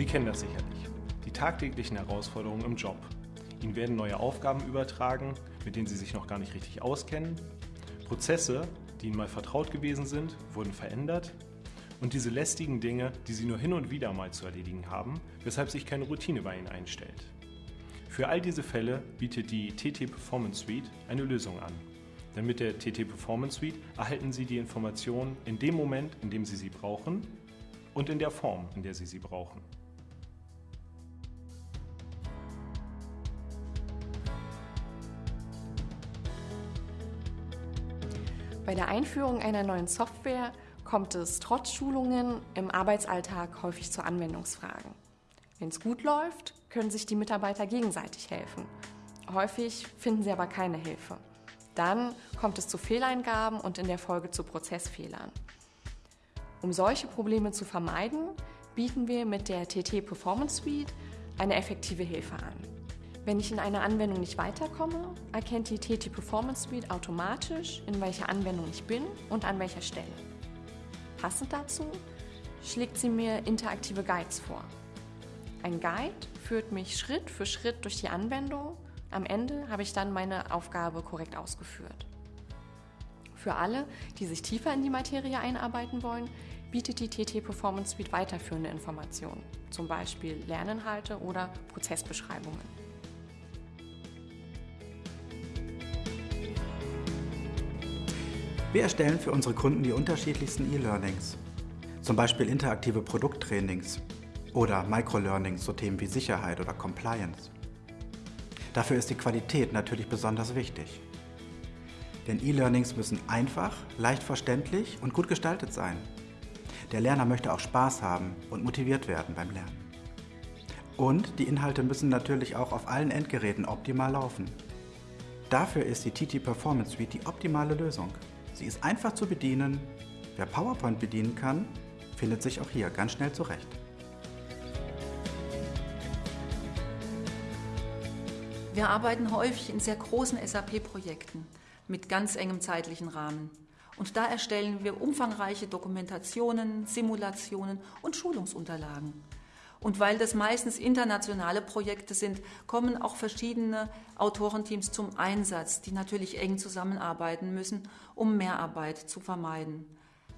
Sie kennen das sicherlich. Die tagtäglichen Herausforderungen im Job. Ihnen werden neue Aufgaben übertragen, mit denen Sie sich noch gar nicht richtig auskennen. Prozesse, die Ihnen mal vertraut gewesen sind, wurden verändert. Und diese lästigen Dinge, die Sie nur hin und wieder mal zu erledigen haben, weshalb sich keine Routine bei Ihnen einstellt. Für all diese Fälle bietet die TT Performance Suite eine Lösung an. Denn mit der TT Performance Suite erhalten Sie die Informationen in dem Moment, in dem Sie sie brauchen und in der Form, in der Sie sie brauchen. Bei der Einführung einer neuen Software kommt es trotz Schulungen im Arbeitsalltag häufig zu Anwendungsfragen. Wenn es gut läuft, können sich die Mitarbeiter gegenseitig helfen. Häufig finden sie aber keine Hilfe. Dann kommt es zu Fehleingaben und in der Folge zu Prozessfehlern. Um solche Probleme zu vermeiden, bieten wir mit der TT Performance Suite eine effektive Hilfe an. Wenn ich in einer Anwendung nicht weiterkomme, erkennt die TT Performance Suite automatisch, in welcher Anwendung ich bin und an welcher Stelle. Passend dazu schlägt sie mir interaktive Guides vor. Ein Guide führt mich Schritt für Schritt durch die Anwendung. Am Ende habe ich dann meine Aufgabe korrekt ausgeführt. Für alle, die sich tiefer in die Materie einarbeiten wollen, bietet die TT Performance Suite weiterführende Informationen, zum Beispiel Lerninhalte oder Prozessbeschreibungen. Wir erstellen für unsere Kunden die unterschiedlichsten E-Learnings, zum Beispiel interaktive Produkttrainings oder Microlearnings, so Themen wie Sicherheit oder Compliance. Dafür ist die Qualität natürlich besonders wichtig. Denn E-Learnings müssen einfach, leicht verständlich und gut gestaltet sein. Der Lerner möchte auch Spaß haben und motiviert werden beim Lernen. Und die Inhalte müssen natürlich auch auf allen Endgeräten optimal laufen. Dafür ist die TT Performance Suite die optimale Lösung. Sie ist einfach zu bedienen. Wer PowerPoint bedienen kann, findet sich auch hier ganz schnell zurecht. Wir arbeiten häufig in sehr großen SAP-Projekten mit ganz engem zeitlichen Rahmen. Und da erstellen wir umfangreiche Dokumentationen, Simulationen und Schulungsunterlagen. Und weil das meistens internationale Projekte sind, kommen auch verschiedene Autorenteams zum Einsatz, die natürlich eng zusammenarbeiten müssen, um Mehrarbeit zu vermeiden.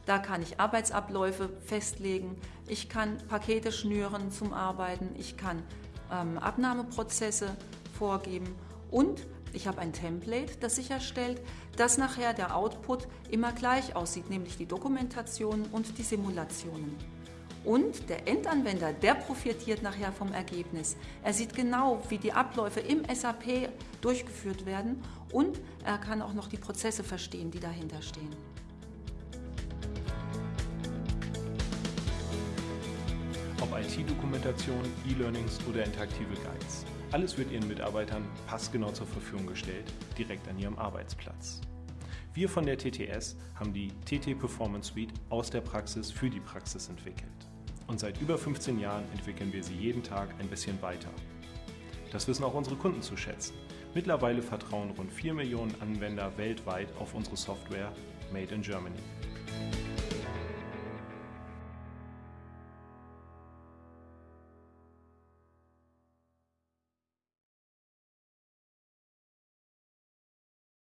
Da kann ich Arbeitsabläufe festlegen, ich kann Pakete schnüren zum Arbeiten, ich kann ähm, Abnahmeprozesse vorgeben und ich habe ein Template, das sicherstellt, dass nachher der Output immer gleich aussieht, nämlich die Dokumentation und die Simulationen. Und der Endanwender, der profitiert nachher vom Ergebnis. Er sieht genau, wie die Abläufe im SAP durchgeführt werden und er kann auch noch die Prozesse verstehen, die dahinter stehen. Ob IT-Dokumentation, E-Learnings oder interaktive Guides. Alles wird Ihren Mitarbeitern passgenau zur Verfügung gestellt, direkt an Ihrem Arbeitsplatz. Wir von der TTS haben die TT Performance Suite aus der Praxis für die Praxis entwickelt. Und seit über 15 Jahren entwickeln wir sie jeden Tag ein bisschen weiter. Das wissen auch unsere Kunden zu schätzen. Mittlerweile vertrauen rund 4 Millionen Anwender weltweit auf unsere Software Made in Germany.